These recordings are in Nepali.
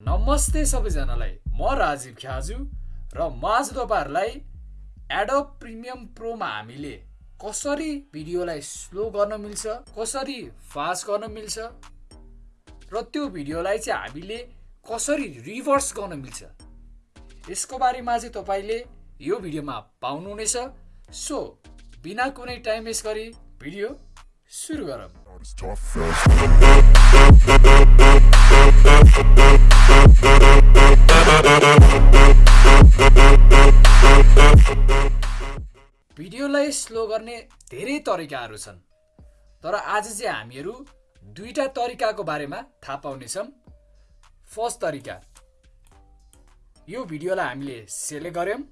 नमस्ते सबैजनालाई। म राजीव ख्याजु र म आज तपाईँहरूलाई एडोब प्रिमियम प्रोमा हामीले कसरी भिडियोलाई स्लो गर्न मिल्छ कसरी फास्ट गर्न मिल्छ र त्यो भिडियोलाई चाहिँ हामीले कसरी रिभर्स गर्न मिल्छ यसको बारेमा चाहिँ तपाईँले यो भिडियोमा पाउनुहुनेछ। सो बिना कुनै टाइम वेस्ट गरी भिडियो fast. भिडियोलाई स्लो गर्ने धेरै तरिकाहरू छन्। तर आज चाहिँ हामीहरू दुईटा तरिकाको बारेमा थाहा पाउनेछौँ। फर्स्ट तरिका। यो भिडियोलाई हामीले सेलेक्ट गऱ्यौँ।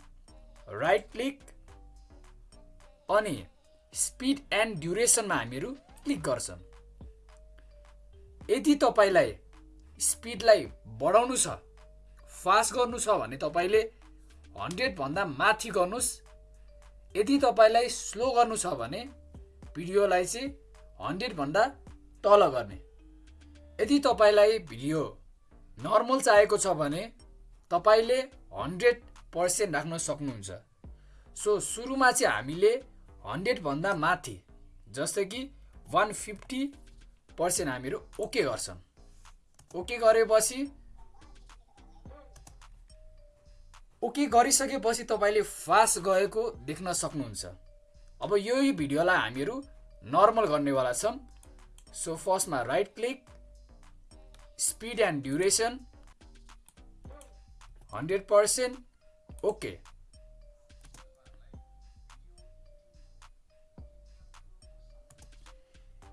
राइट क्लिक अनि स्पिड एन्ड ड्युरेसनमा हामीहरू क्लिक गर्छौँ। यदि तपाईँलाई स्पिडलाई बढाउनु छ फास्ट गर्नु छ भने तपाईँले हन्ड्रेडभन्दा माथि गर्नुहोस्। यदि तपाईँलाई स्लो गर्नु छ भने भिडियोलाई चाहिँ हन्ड्रेडभन्दा तल गर्ने। यदि तपाईँलाई भिडियो नर्मल चाहिएको छ भने तपाईँले हन्ड्रेड पर्सेन्ट राख्न सक्नुहुन्छ। सो सुरुमा चाहिँ हामीले हन्ड्रेडभन्दा माथि जस्तै कि वान फिफ्टी पर्सेन्ट हामीहरू ओके गर्छौँ ओके गरेपछि ओके गरिसकेपछि तपाईँले फास्ट गएको देख्न सक्नुहुन्छ। अब यही भिडियोलाई हामीहरू नर्मल गर्नेवाला छौँ सो फर्स्टमा right click speed and duration hundred percent okay.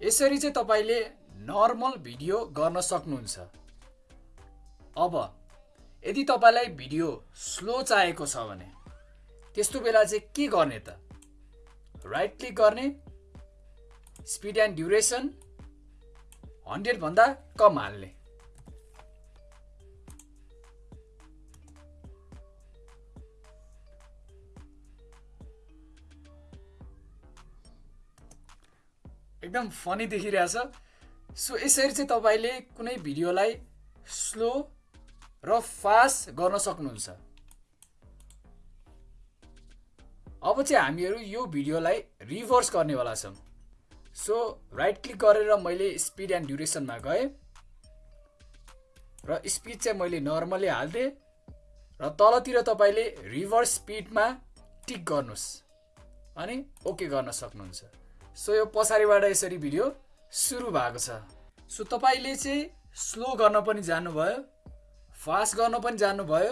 यसरी चाहिँ तपाईँले नर्मल भिडियो गर्न सक्नुहुन्छ। अब यदि तपाईँलाई भिडियो स्लो चाहिएको छ भने त्यस्तो बेला चाहिँ के गर्ने त? राइट क्लिक गर्ने स्पिड एन्ड ड्युरेसन हन्ड्रेडभन्दा कम हाल्ने। एकदम फनी देखिरहेछ। सो यसरी चाहिँ तपाईँले कुनै भिडियोलाई स्लो र फास्ट गर्न सक्नुहुन्छ। अब चाहिँ हामीहरू यो भिडियोलाई रिभर्स गर्नेवाला छौँ। सो राइट क्लिक गरेर मैले स्पिड एन्ड ड्युरेसनमा गएँ। र स्पिड चाहिँ मैले नर्मली हालिदिएँ। र तलतिर तपाईँले रिभर्स स्पिडमा टिक गर्नुहोस्। अनि ओके गर्न सक्नुहुन्छ। सो यो पछाडिबाट यसरी भिडियो सुरु भएको छ। सो तपाईँले चाहिँ स्लो गर्न पनि जान्नुभयो फास्ट गर्न पनि जान्नुभयो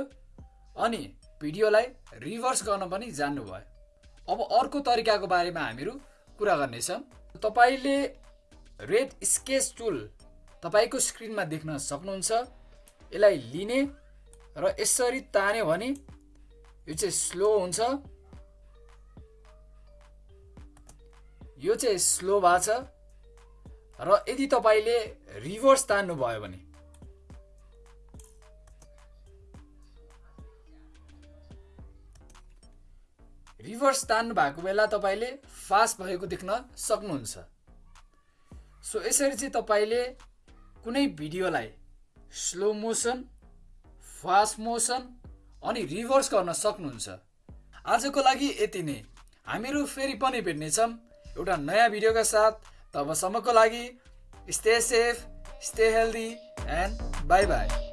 अनि भिडियोलाई रिभर्स गर्न पनि जान्नुभयो अब अर्को तरिकाको बारेमा हामीहरू कुरा गर्नेछौँ। तपाईँले रेड स्केच टुल तपाईँको स्क्रिनमा देख्न सक्नुहुन्छ। यसलाई लिने र यसरी तान्यो भने यो चाहिँ स्लो हुन्छ। यो चाहिँ स्लो भएको छ। र यदि तपाईँले रिभर्स तान्नुभयो भने। रिभर्स तान्नु भएको बेला तपाईँले फास्ट भएको देख्न सक्नुहुन्छ। सो यसरी चाहिँ तपाईँले कुनै भिडियोलाई स्लो मोसन फास्ट मोसन अनि रिभर्स गर्न सक्नुहुन्छ। आजको लागि यति नै। हामीहरू फेरि पनि भेट्नेछौँ। एउटा नयाँ भिडियोका साथ तबसम्मको लागि stay safe stay healthy and bye bye